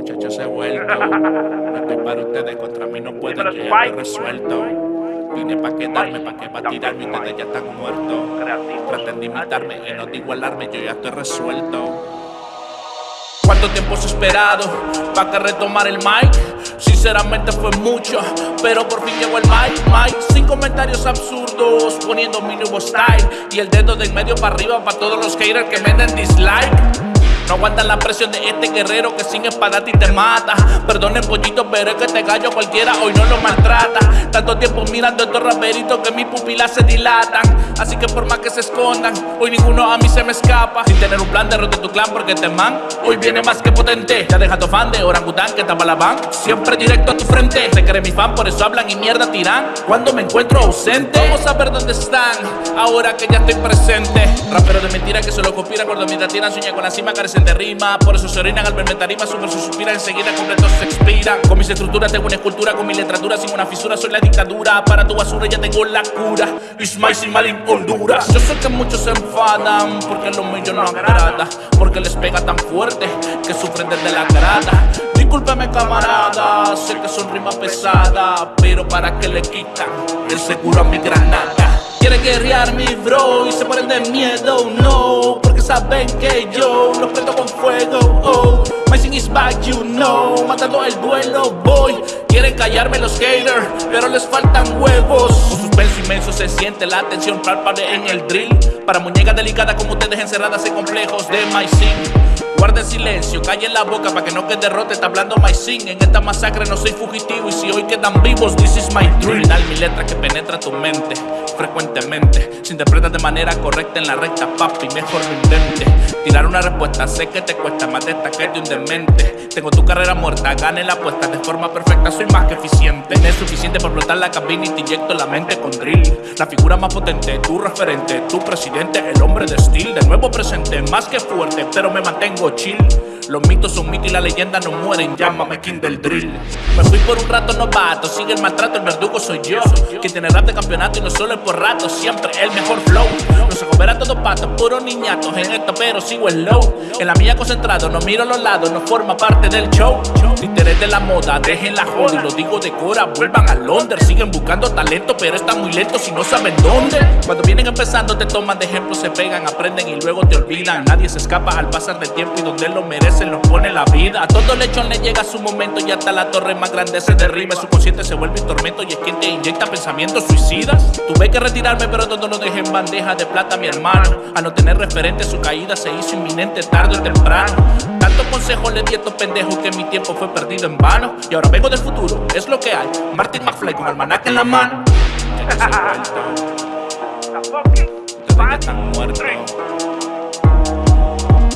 Muchachos, he vuelto. No estoy para ustedes, contra mí no pueden, yo ya estoy resuelto. Vine pa' quedarme, pa' que pa' tirarme, ustedes ya están muertos. Traten de imitarme y no de igualarme, yo ya estoy resuelto. ¿Cuánto tiempo has esperado pa' que retomar el mic? Sinceramente fue mucho, pero por fin llegó el mic, mic Sin comentarios absurdos, poniendo mi nuevo style Y el dedo del medio para arriba para todos los haters que me den dislike no aguantan la presión de este guerrero que sin espada ti te mata. Perdonen pollito, pero es que este gallo cualquiera hoy no lo maltrata. Tanto tiempo mirando estos raperitos que mis pupilas se dilatan. Así que por más que se escondan, hoy ninguno a mí se me escapa. Sin tener un plan de rote tu clan porque te man hoy viene más que potente. Ya deja tu fan de orangután que tapa la van. Siempre directo a tu frente. Se cree mi fan, por eso hablan y mierda tiran. Cuando me encuentro ausente, vamos a ver dónde están. Ahora que ya estoy presente. Rapero de mentira que solo copian cuando mientras tiran sueña con la cima de rima Por eso se orinan al verme tarima Su verso suspira enseguida completos se expiran Con mis estructuras tengo una escultura Con mi literatura sin una fisura soy la dictadura Para tu basura ya tengo la cura. Ismael sin mal en Honduras. Yo sé que muchos se enfadan Porque lo mío no agrada Porque les pega tan fuerte Que sufren desde la grada Discúlpeme camarada Sé que son rimas pesadas Pero para que le quitan El seguro a mi granada Quiere guerrear mi bro y se mueren de miedo, no saben que yo los prendo con fuego, oh. My sing is back, you know. Matando el duelo, voy. Quieren callarme los haters, pero les faltan huevos. Un suspenso inmenso se siente la tensión palpable en el drill. Para muñecas delicadas como ustedes encerradas en complejos de My Sing Guarden silencio, callen la boca para que no quede derrote. Está hablando my sing. En esta masacre no soy fugitivo. Y si hoy quedan vivos, this is my dream. Dale mi letra que penetra tu mente frecuentemente. Se interpreta de manera correcta en la recta, papi. Mejor no intente tirar una respuesta. Sé que te cuesta más de esta que de un demente. Tengo tu carrera muerta, gane la apuesta de forma perfecta. Soy más que eficiente. Es suficiente para explotar la cabina y te inyecto la mente con drill. La figura más potente, tu referente, tu presidente, el hombre de estilo. De nuevo presente, más que fuerte, pero me mantengo Los mitos son mitos y la leyenda no mueren, llámame King del Drill. Me fui por un rato novato, sigue el maltrato, el verdugo soy yo. Quien tiene rap de campeonato y no solo es por rato, siempre el mejor flow. Patos, puros niñatos en esto, pero sigo el low. En la mía concentrado, no miro los lados, no forma parte del show. Títeres de la moda, dejen la joda y lo digo de cora, vuelvan a Londres. Siguen buscando talento, pero están muy lentos y no saben dónde. Cuando vienen empezando, te toman de ejemplo, se pegan, aprenden y luego te olvidan. Nadie se escapa al pasar del tiempo y donde lo merece lo pone la vida. A todo lechón le llega su momento y hasta la torre más grande se derriba. Su consciente se vuelve un tormento y es quien te inyecta pensamientos suicidas. Tuve que retirarme, pero todo lo dejé en bandeja de plata, mi hermano. A no tener referente, su caída se hizo inminente tarde o temprano. Tanto consejo le di a estos pendejos que mi tiempo fue perdido en vano. Y ahora vengo del futuro, es lo que hay. Martin McFly con almanaque en la mano.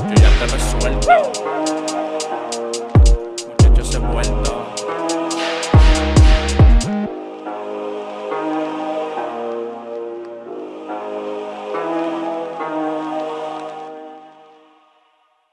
Yo ya te resuelto.